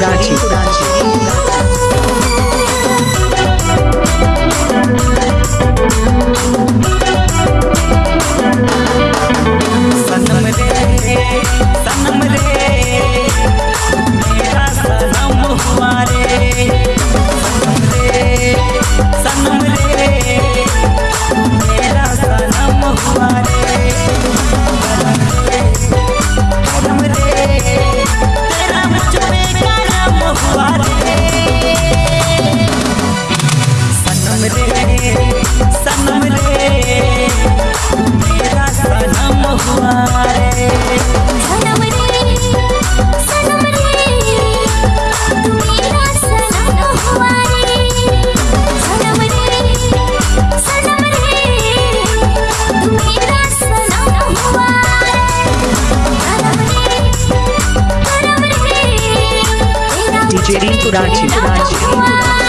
कुराची 一直找到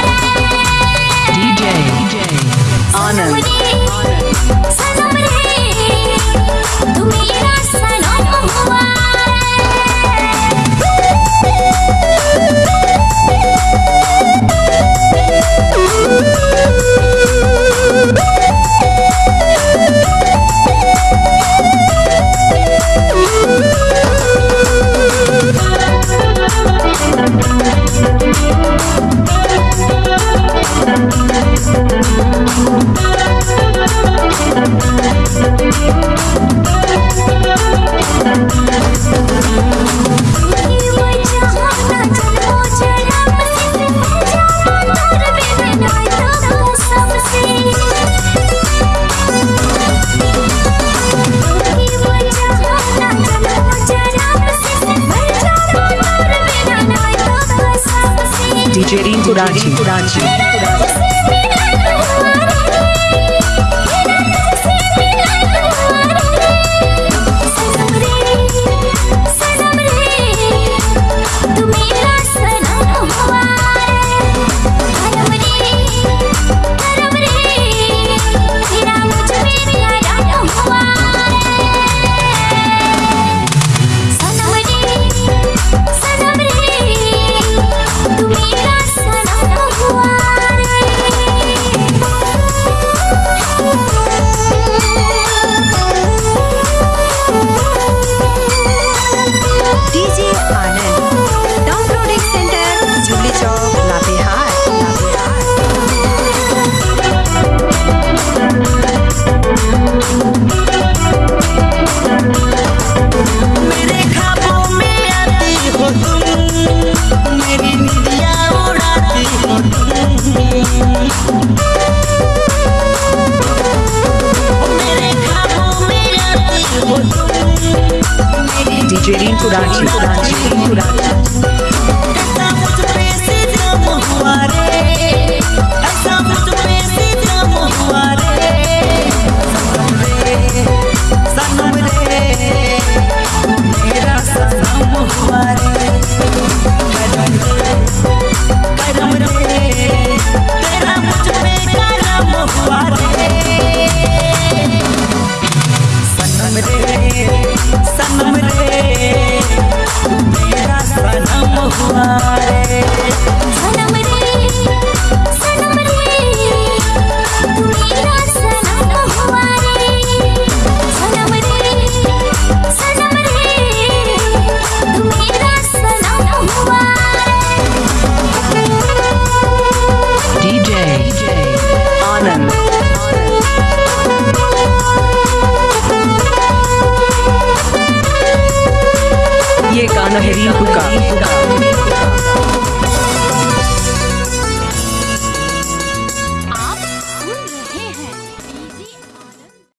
DJ Curati. DJ Rin Kurachi Kurachi Kurachi